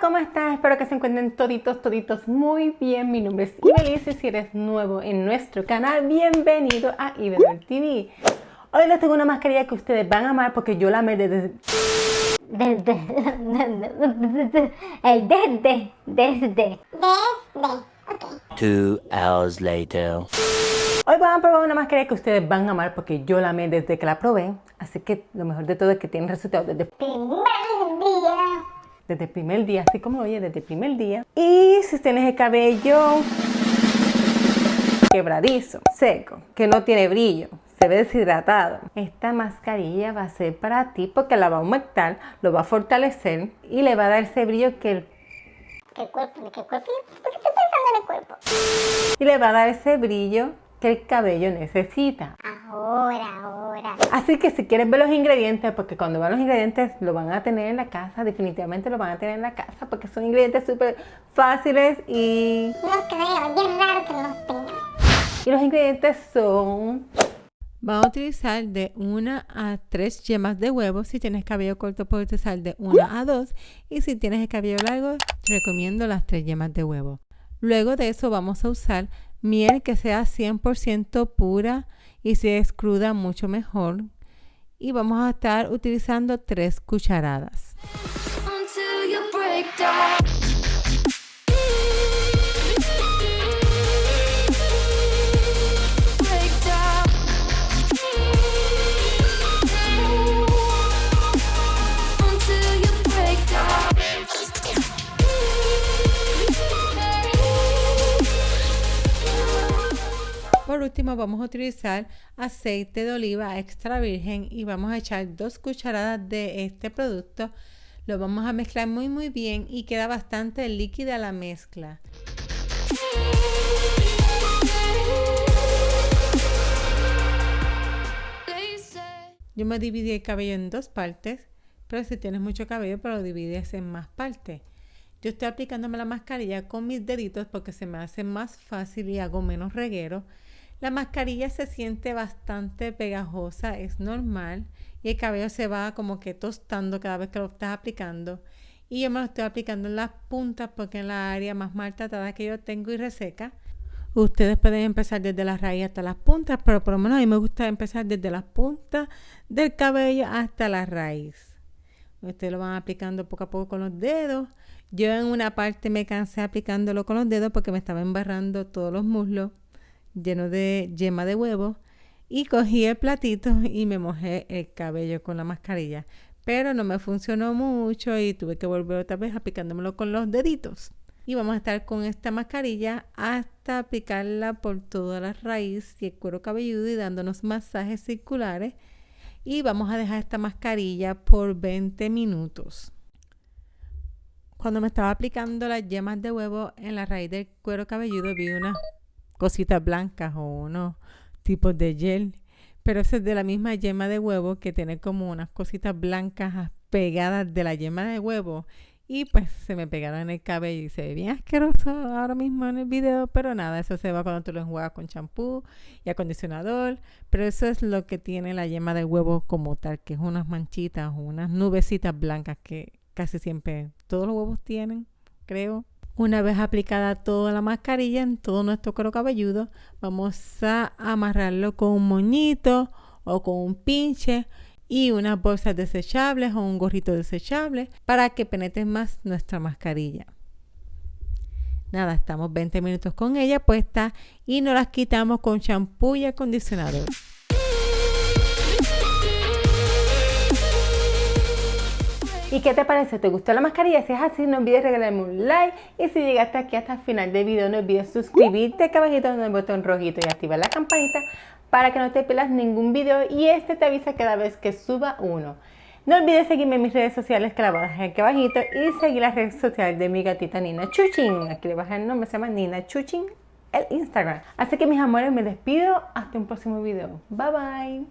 ¿cómo están? Espero que se encuentren toditos, toditos muy bien. Mi nombre es y si eres nuevo en nuestro canal, bienvenido a TV. Hoy les tengo una mascarilla que ustedes van a amar porque yo la amé desde... Desde. El desde. Desde. Desde. Ok. Two hours later. Hoy van a probar una mascarilla que ustedes van a amar porque yo la amé desde que la probé. Así que lo mejor de todo es que tiene resultados desde Primer día. Desde el primer día, así como lo oye, desde el primer día. Y si tienes el cabello quebradizo, seco, que no tiene brillo, se ve deshidratado, esta mascarilla va a ser para ti porque la va a aumentar, lo va a fortalecer y le va a dar ese brillo que el ¿Qué cuerpo? ¿Qué cuerpo? ¿Por qué estoy pensando en el cuerpo? y le va a dar ese brillo que el cabello necesita. Ahora, ahora. Así que si quieres ver los ingredientes, porque cuando vean los ingredientes lo van a tener en la casa, definitivamente lo van a tener en la casa, porque son ingredientes súper fáciles y, No creo, bien raro que no los tengan. y los ingredientes son... Vamos a utilizar de una a tres yemas de huevo. Si tienes cabello corto puedes utilizar de una a dos. Y si tienes el cabello largo, recomiendo las tres yemas de huevo. Luego de eso vamos a usar miel que sea 100% pura y si es cruda mucho mejor. Y vamos a estar utilizando tres cucharadas. Último vamos a utilizar aceite de oliva extra virgen y vamos a echar dos cucharadas de este producto. Lo vamos a mezclar muy muy bien y queda bastante líquida la mezcla. Yo me dividí el cabello en dos partes, pero si tienes mucho cabello, pues lo divides en más partes. Yo estoy aplicándome la mascarilla con mis deditos porque se me hace más fácil y hago menos reguero. La mascarilla se siente bastante pegajosa, es normal, y el cabello se va como que tostando cada vez que lo estás aplicando. Y yo me lo estoy aplicando en las puntas porque es la área más maltratada que yo tengo y reseca. Ustedes pueden empezar desde la raíz hasta las puntas, pero por lo menos a mí me gusta empezar desde las puntas del cabello hasta la raíz. Ustedes lo van aplicando poco a poco con los dedos. Yo en una parte me cansé aplicándolo con los dedos porque me estaba embarrando todos los muslos llenos de yema de huevo. Y cogí el platito y me mojé el cabello con la mascarilla. Pero no me funcionó mucho y tuve que volver otra vez aplicándomelo con los deditos. Y vamos a estar con esta mascarilla hasta aplicarla por toda la raíz y el cuero cabelludo y dándonos masajes circulares. Y vamos a dejar esta mascarilla por 20 minutos. Cuando me estaba aplicando las yemas de huevo en la raíz del cuero cabelludo vi unas cositas blancas o unos tipos de gel. Pero eso es de la misma yema de huevo que tiene como unas cositas blancas pegadas de la yema de huevo. Y pues se me pegaron en el cabello y se ve bien asqueroso ahora mismo en el video. Pero nada, eso se va cuando tú lo enjuagas con champú y acondicionador. Pero eso es lo que tiene la yema de huevo como tal, que es unas manchitas unas nubecitas blancas que casi siempre todos los huevos tienen, creo. Una vez aplicada toda la mascarilla en todo nuestro cuero cabelludo, vamos a amarrarlo con un moñito o con un pinche y unas bolsas desechables o un gorrito desechable para que penetre más nuestra mascarilla. Nada, estamos 20 minutos con ella puesta y nos las quitamos con champú y acondicionador. ¿Y qué te parece? ¿Te gustó la mascarilla? Si es así, no olvides regalarme un like. Y si llegaste aquí hasta el final del video, no olvides suscribirte acá abajito en el botón rojito y activar la campanita para que no te pierdas ningún video y este te avisa cada vez que suba uno. No olvides seguirme en mis redes sociales que la voy a dejar aquí abajito y seguir las redes sociales de mi gatita Nina Chuchin. Aquí le dejar el nombre, se llama Nina Chuchin, el Instagram. Así que mis amores, me despido. Hasta un próximo video. Bye bye.